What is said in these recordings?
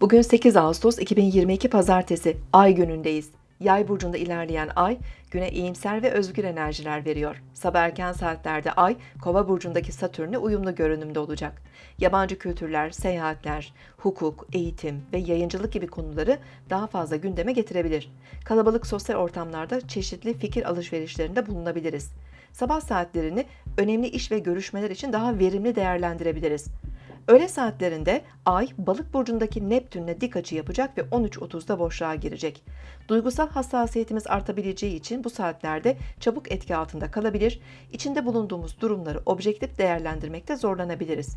Bugün 8 Ağustos 2022 Pazartesi, Ay günündeyiz. Yay burcunda ilerleyen Ay, güne iyimser ve özgür enerjiler veriyor. Sabah erken saatlerde Ay, Kova burcundaki Satürn'e uyumlu görünümde olacak. Yabancı kültürler, seyahatler, hukuk, eğitim ve yayıncılık gibi konuları daha fazla gündeme getirebilir. Kalabalık sosyal ortamlarda çeşitli fikir alışverişlerinde bulunabiliriz. Sabah saatlerini önemli iş ve görüşmeler için daha verimli değerlendirebiliriz. Öğle saatlerinde Ay balık burcundaki Neptün'le dik açı yapacak ve 13.30'da boşluğa girecek. Duygusal hassasiyetimiz artabileceği için bu saatlerde çabuk etki altında kalabilir, içinde bulunduğumuz durumları objektif değerlendirmekte zorlanabiliriz.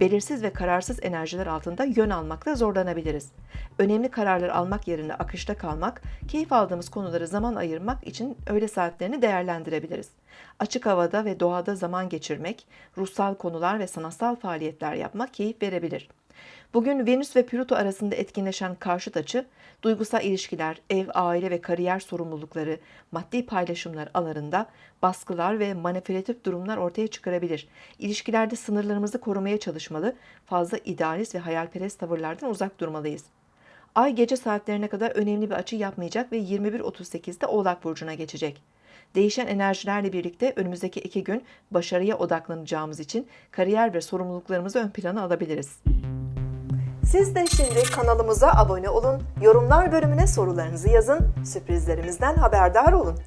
Belirsiz ve kararsız enerjiler altında yön almakta zorlanabiliriz. Önemli kararlar almak yerine akışta kalmak, keyif aldığımız konuları zaman ayırmak için öğle saatlerini değerlendirebiliriz. Açık havada ve doğada zaman geçirmek, ruhsal konular ve sanatsal faaliyetler yapmak keyif verebilir. Bugün Venüs ve Plüto arasında etkinleşen karşıt açı, duygusal ilişkiler, ev, aile ve kariyer sorumlulukları, maddi paylaşımlar alanında baskılar ve manipülatif durumlar ortaya çıkarabilir. İlişkilerde sınırlarımızı korumaya çalışmalı, fazla idealist ve hayalperest tavırlardan uzak durmalıyız. Ay gece saatlerine kadar önemli bir açı yapmayacak ve 21.38'de Oğlak Burcu'na geçecek. Değişen enerjilerle birlikte önümüzdeki iki gün başarıya odaklanacağımız için kariyer ve sorumluluklarımızı ön plana alabiliriz. Siz de şimdi kanalımıza abone olun, yorumlar bölümüne sorularınızı yazın, sürprizlerimizden haberdar olun.